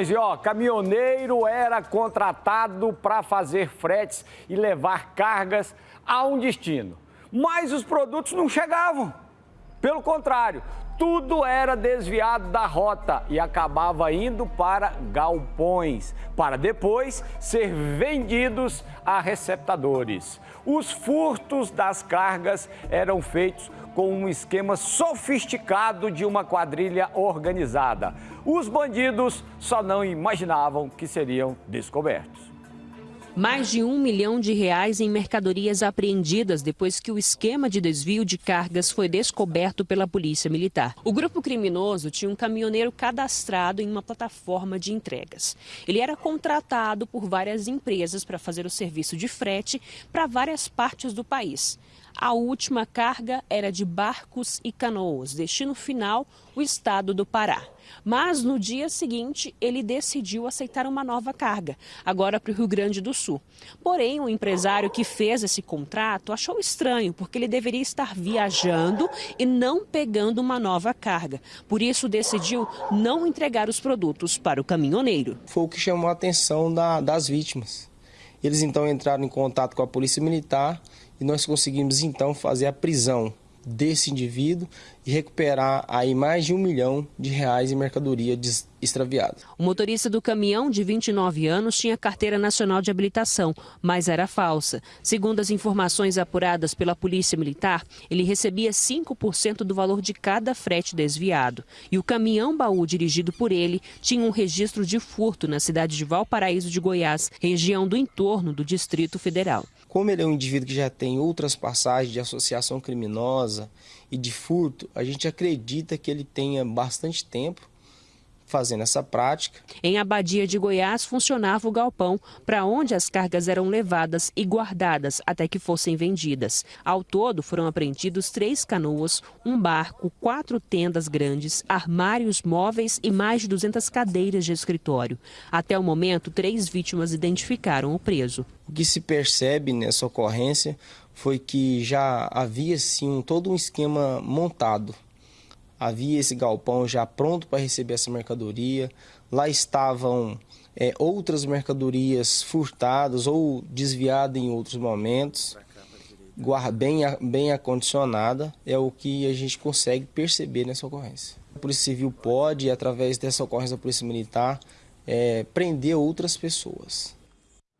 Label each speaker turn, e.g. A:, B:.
A: E ó, caminhoneiro era contratado para fazer fretes e levar cargas a um destino. Mas os produtos não chegavam. Pelo contrário, tudo era desviado da rota e acabava indo para galpões, para depois ser vendidos a receptadores. Os furtos das cargas eram feitos com um esquema sofisticado de uma quadrilha organizada. Os bandidos só não imaginavam que seriam descobertos.
B: Mais de um milhão de reais em mercadorias apreendidas depois que o esquema de desvio de cargas foi descoberto pela Polícia Militar. O grupo criminoso tinha um caminhoneiro cadastrado em uma plataforma de entregas. Ele era contratado por várias empresas para fazer o serviço de frete para várias partes do país. A última carga era de barcos e canoas, destino final o estado do Pará. Mas no dia seguinte, ele decidiu aceitar uma nova carga, agora para o Rio Grande do Sul. Porém, o empresário que fez esse contrato achou estranho, porque ele deveria estar viajando e não pegando uma nova carga. Por isso, decidiu não entregar os produtos para o caminhoneiro.
C: Foi o que chamou a atenção da, das vítimas. Eles então entraram em contato com a Polícia Militar e nós conseguimos então fazer a prisão desse indivíduo e recuperar aí mais de um milhão de reais em mercadoria extraviada.
B: O motorista do caminhão, de 29 anos, tinha carteira nacional de habilitação, mas era falsa. Segundo as informações apuradas pela Polícia Militar, ele recebia 5% do valor de cada frete desviado. E o caminhão baú dirigido por ele tinha um registro de furto na cidade de Valparaíso de Goiás, região do entorno do Distrito Federal.
C: Como ele é um indivíduo que já tem outras passagens de associação criminosa e de furto, a gente acredita que ele tenha bastante tempo fazendo essa prática.
B: Em Abadia de Goiás funcionava o galpão para onde as cargas eram levadas e guardadas até que fossem vendidas. Ao todo foram apreendidos três canoas, um barco, quatro tendas grandes, armários móveis e mais de 200 cadeiras de escritório. Até o momento, três vítimas identificaram o preso.
C: O que se percebe nessa ocorrência foi que já havia sim todo um esquema montado havia esse galpão já pronto para receber essa mercadoria. Lá estavam é, outras mercadorias furtadas ou desviadas em outros momentos. Bem, bem acondicionada é o que a gente consegue perceber nessa ocorrência. A Polícia Civil pode, através dessa ocorrência da Polícia Militar, é, prender outras pessoas.